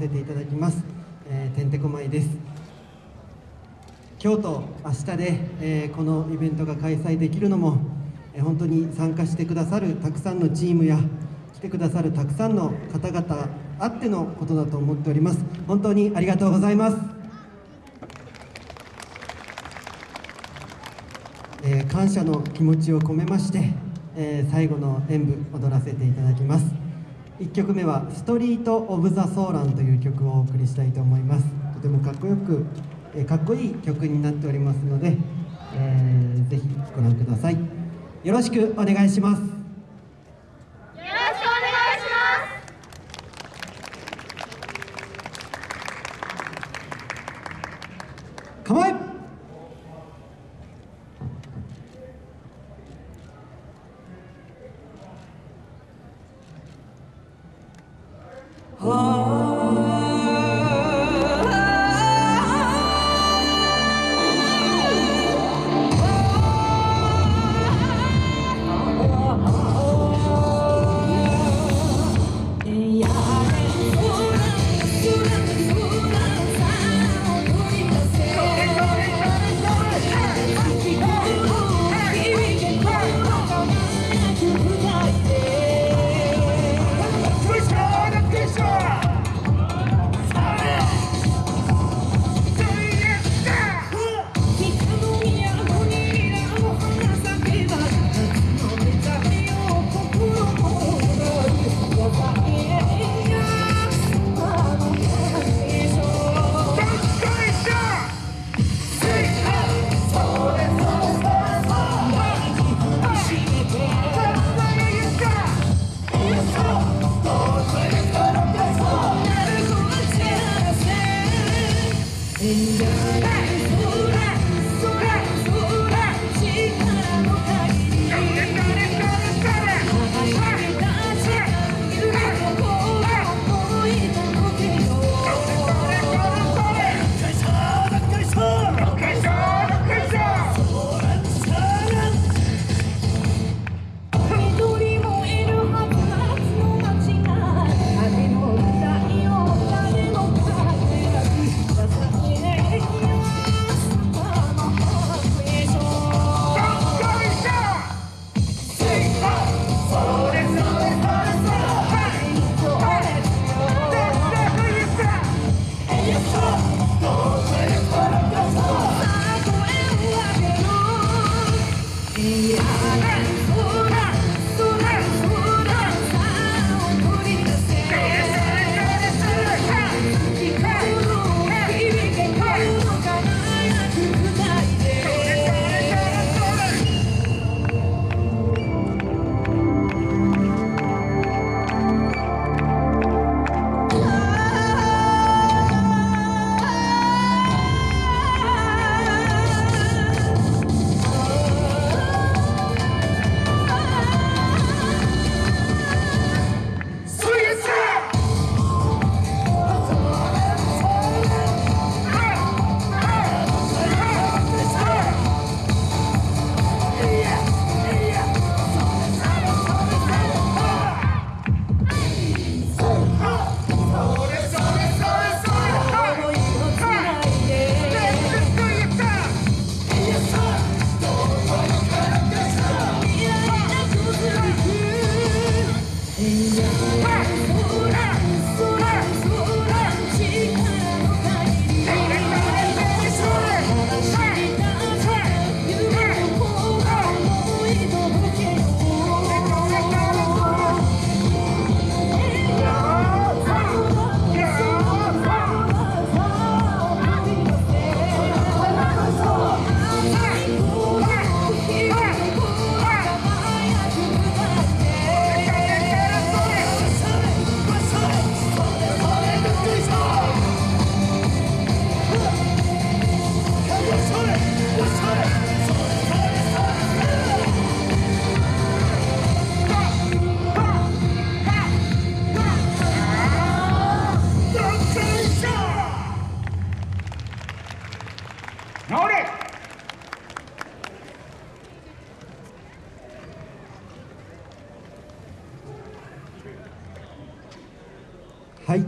せていただきます、えー、てんてこまいです。今日と明日で、えー、このイベントが開催できるのも、えー、本当に参加してくださるたくさんのチームや来てくださるたくさんの方々あってのことだと思っております。本当にありがとうございます、えー、感謝の気持ちを込めまして、えー、最後の演舞踊らせていただきます。1曲目は「ストリート・オブ・ザ・ソーラン」という曲をお送りしたいと思います。とてもかっこよく、えー、かっこいい曲になっておりますので、えー、ぜひご覧ください。よろしくお願いします。構え Oh. And はい。